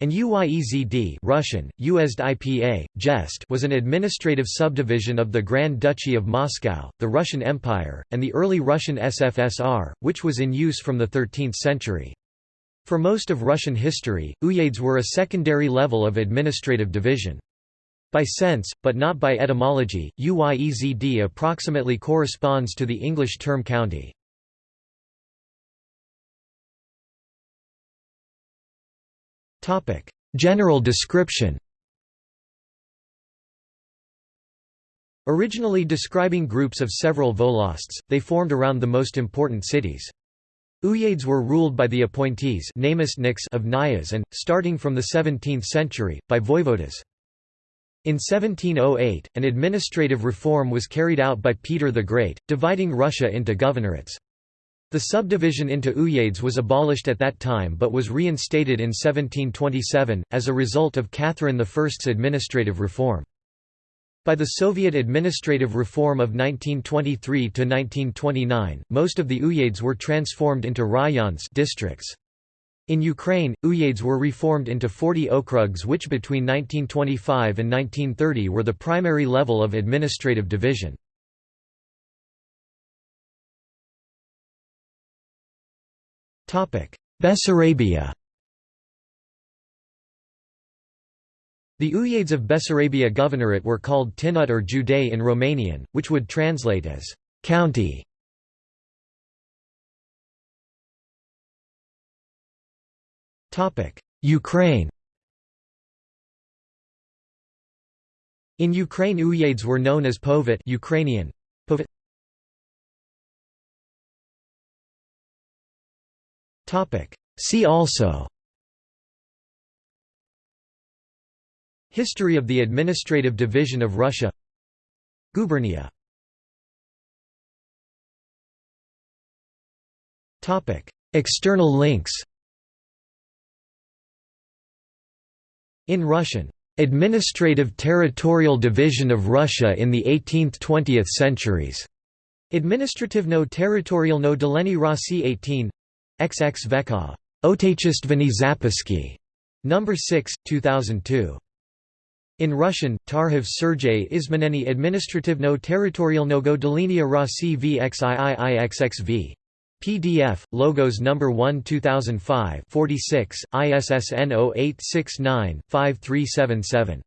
and Uyezd Russian, Uezd IPA, Jest was an administrative subdivision of the Grand Duchy of Moscow, the Russian Empire, and the early Russian SFSR, which was in use from the 13th century. For most of Russian history, uyezds were a secondary level of administrative division. By sense, but not by etymology, Uyezd approximately corresponds to the English term county. General description Originally describing groups of several volosts, they formed around the most important cities. Uyezds were ruled by the appointees of knyaz and, starting from the 17th century, by voivodas. In 1708, an administrative reform was carried out by Peter the Great, dividing Russia into governorates. The subdivision into uyezds was abolished at that time but was reinstated in 1727, as a result of Catherine I's administrative reform. By the Soviet administrative reform of 1923–1929, most of the uyezds were transformed into rayons districts. In Ukraine, uyezds were reformed into 40 okrugs which between 1925 and 1930 were the primary level of administrative division. Bessarabia The uyezds of Bessarabia Governorate were called Tinut or județ in Romanian, which would translate as county. Ukraine In Ukraine uyezds were known as povet Ukrainian, povet. See also. History of the administrative division of Russia. Gubernia. External links. In Russian, "...administrative territorial division of Russia in the 18th–20th centuries", Administrativno territorialno delenie Rossi 18 XX Vekha. Otechestveni Zapiski. Number 6, 2002. In Russian, Tarhov Sergei Izmeneny Administrativno territorialnogo delenia Rossi VXIIIXXV. PDF, Logos No. 1 2005 46, ISSN 0869-5377.